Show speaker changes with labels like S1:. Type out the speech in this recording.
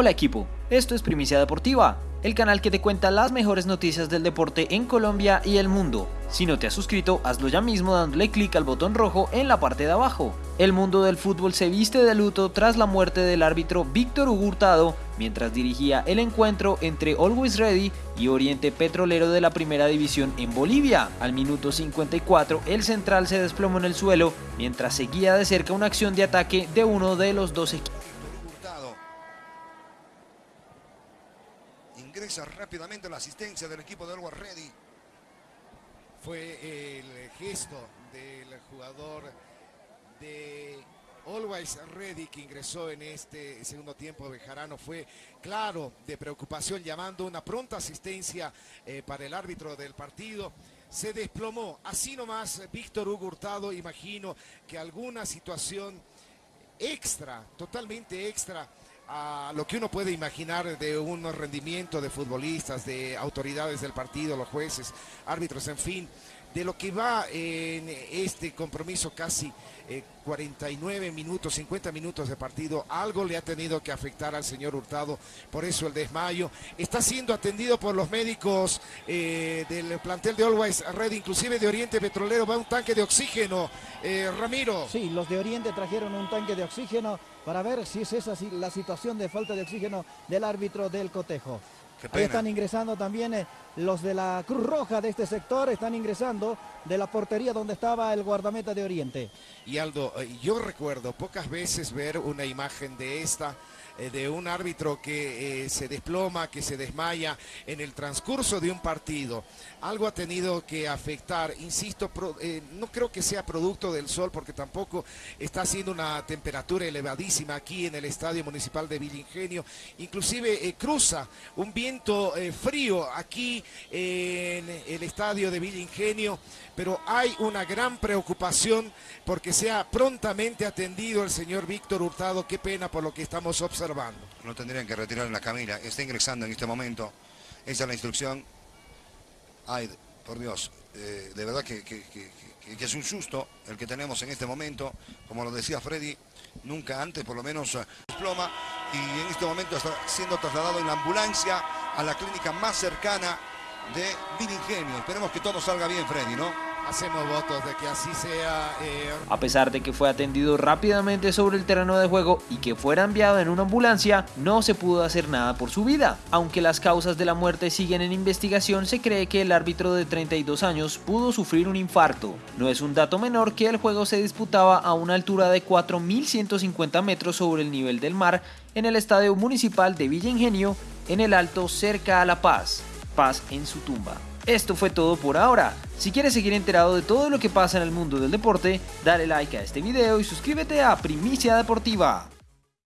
S1: Hola equipo, esto es Primicia Deportiva, el canal que te cuenta las mejores noticias del deporte en Colombia y el mundo. Si no te has suscrito, hazlo ya mismo dándole clic al botón rojo en la parte de abajo. El mundo del fútbol se viste de luto tras la muerte del árbitro Víctor Hurtado mientras dirigía el encuentro entre Always Ready y Oriente Petrolero de la Primera División en Bolivia. Al minuto 54, el central se desplomó en el suelo mientras seguía de cerca una acción de ataque de uno de los dos equipos.
S2: Rápidamente la asistencia del equipo de Always Ready.
S3: Fue el gesto del jugador de Always Ready que ingresó en este segundo tiempo de Jarano fue claro de preocupación llamando una pronta asistencia eh, para el árbitro del partido. Se desplomó, así nomás Víctor Hugo Hurtado, imagino que alguna situación extra, totalmente extra a lo que uno puede imaginar de un rendimiento de futbolistas, de autoridades del partido, los jueces, árbitros, en fin, de lo que va en este compromiso casi 49 eh, minutos, 50 minutos de partido, algo le ha tenido que afectar al señor Hurtado, por eso el desmayo. Está siendo atendido por los médicos eh, del plantel de Always Red, inclusive de Oriente Petrolero, va un tanque de oxígeno. Eh, Ramiro.
S4: Sí, los de Oriente trajeron un tanque de oxígeno para ver si es esa la situación de falta de oxígeno del árbitro del cotejo. Ahí están ingresando también eh, los de la Cruz Roja de este sector, están ingresando de la portería donde estaba el guardameta de Oriente.
S3: Y Aldo, eh, yo recuerdo pocas veces ver una imagen de esta de un árbitro que eh, se desploma, que se desmaya en el transcurso de un partido. Algo ha tenido que afectar, insisto, eh, no creo que sea producto del sol porque tampoco está haciendo una temperatura elevadísima aquí en el Estadio Municipal de Villingenio. Inclusive cruza un viento frío aquí en el Estadio de Villingenio, pero hay una gran preocupación porque sea prontamente atendido el señor Víctor Hurtado. Qué pena por lo que estamos observando
S2: no tendrían que retirar en la camilla. Está ingresando en este momento. Esa es la instrucción. Ay, por Dios. Eh, de verdad que, es un susto el que tenemos en este momento. Como lo decía Freddy, nunca antes por lo menos desploma. Y en este momento está siendo trasladado en la ambulancia a la clínica más cercana de Viringenio. Esperemos que todo salga bien, Freddy, ¿no?
S3: Hacemos votos de que así sea. Eh,
S1: a pesar de que fue atendido rápidamente sobre el terreno de juego y que fuera enviado en una ambulancia, no se pudo hacer nada por su vida. Aunque las causas de la muerte siguen en investigación, se cree que el árbitro de 32 años pudo sufrir un infarto. No es un dato menor que el juego se disputaba a una altura de 4.150 metros sobre el nivel del mar en el estadio municipal de Villa Ingenio, en el Alto cerca a La Paz. Paz en su tumba. Esto fue todo por ahora. Si quieres seguir enterado de todo lo que pasa en el mundo del deporte, dale like a este video y suscríbete a Primicia Deportiva.